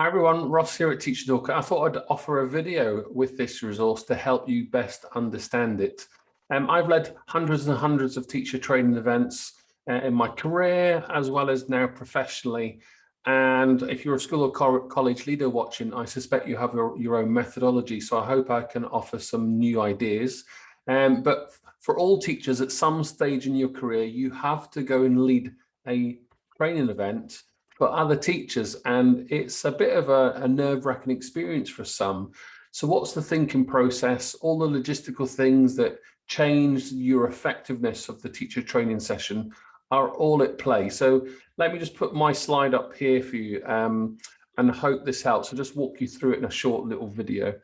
Hi everyone, Ross here at Teacher Toolkit. I thought I'd offer a video with this resource to help you best understand it. Um, I've led hundreds and hundreds of teacher training events uh, in my career as well as now professionally. And if you're a school or co college leader watching, I suspect you have your, your own methodology. So I hope I can offer some new ideas. Um, but for all teachers at some stage in your career, you have to go and lead a training event for other teachers. And it's a bit of a, a nerve wracking experience for some. So what's the thinking process, all the logistical things that change your effectiveness of the teacher training session are all at play. So let me just put my slide up here for you um, and hope this helps. I'll just walk you through it in a short little video.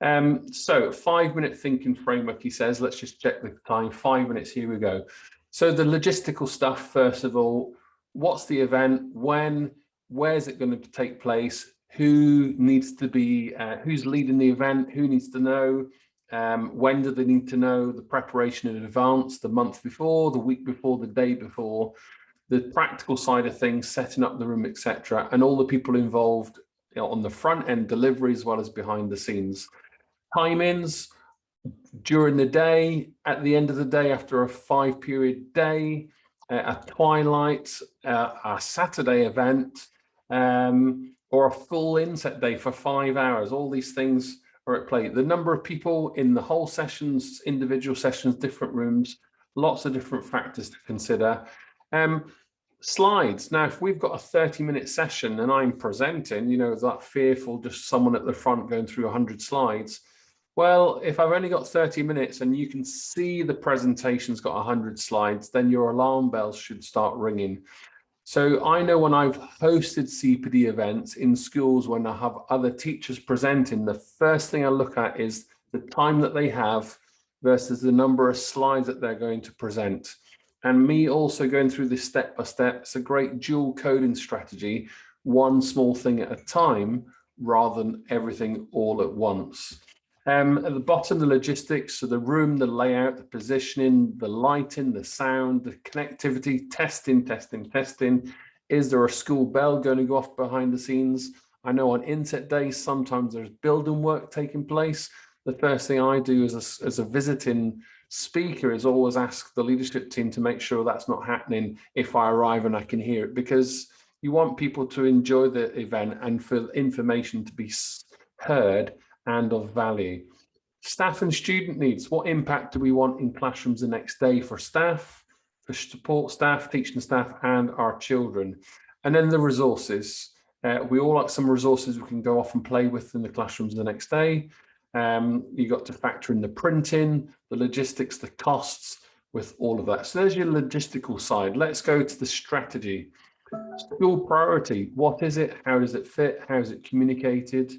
Um, so five minute thinking framework, he says, let's just check the time, five minutes, here we go. So the logistical stuff, first of all, what's the event, when, where's it going to take place, who needs to be, uh, who's leading the event, who needs to know, um, when do they need to know, the preparation in advance, the month before, the week before, the day before, the practical side of things, setting up the room, etc., and all the people involved you know, on the front end delivery as well as behind the scenes. Timings during the day, at the end of the day, after a five period day, a twilight, uh, a Saturday event, um, or a full inset day for five hours. All these things are at play. The number of people in the whole sessions, individual sessions, different rooms, lots of different factors to consider. Um, slides. Now, if we've got a 30 minute session and I'm presenting, you know, that fearful, just someone at the front going through 100 slides, well, if I've only got 30 minutes and you can see the presentation's got 100 slides, then your alarm bells should start ringing. So I know when I've hosted CPD events in schools when I have other teachers presenting, the first thing I look at is the time that they have versus the number of slides that they're going to present. And me also going through this step by step, it's a great dual coding strategy, one small thing at a time rather than everything all at once. Um, at the bottom, the logistics, so the room, the layout, the positioning, the lighting, the sound, the connectivity, testing, testing, testing. Is there a school bell going to go off behind the scenes? I know on inset days, sometimes there's building work taking place. The first thing I do as a, as a visiting speaker is always ask the leadership team to make sure that's not happening if I arrive and I can hear it because you want people to enjoy the event and for information to be heard and of value. Staff and student needs, what impact do we want in classrooms the next day for staff, for support staff, teaching staff and our children? And then the resources. Uh, we all like some resources we can go off and play with in the classrooms the next day. Um, you got to factor in the printing, the logistics, the costs with all of that. So there's your logistical side. Let's go to the strategy. School priority, what is it? How does it fit? How is it communicated?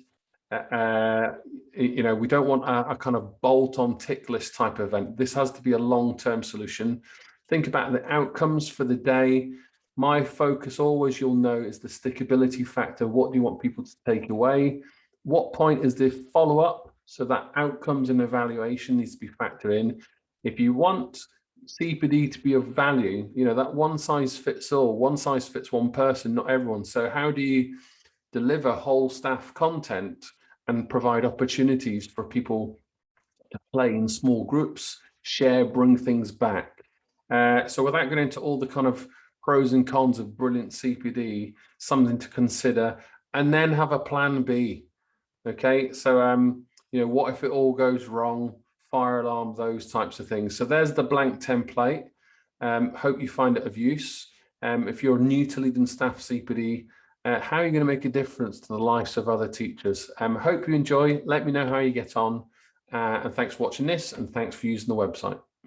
Uh, you know, we don't want a, a kind of bolt-on tick list type event. This has to be a long-term solution. Think about the outcomes for the day. My focus always, you'll know, is the stickability factor. What do you want people to take away? What point is the follow-up? So that outcomes and evaluation needs to be factored in. If you want CPD to be of value, you know, that one size fits all, one size fits one person, not everyone. So how do you deliver whole staff content and provide opportunities for people to play in small groups, share, bring things back. Uh, so without going into all the kind of pros and cons of brilliant CPD, something to consider, and then have a plan B. Okay, so um, you know, what if it all goes wrong? Fire alarm, those types of things. So there's the blank template. Um, hope you find it of use. Um, if you're new to leading staff CPD, uh, how are you going to make a difference to the lives of other teachers? Um, hope you enjoy. Let me know how you get on. Uh, and thanks for watching this and thanks for using the website.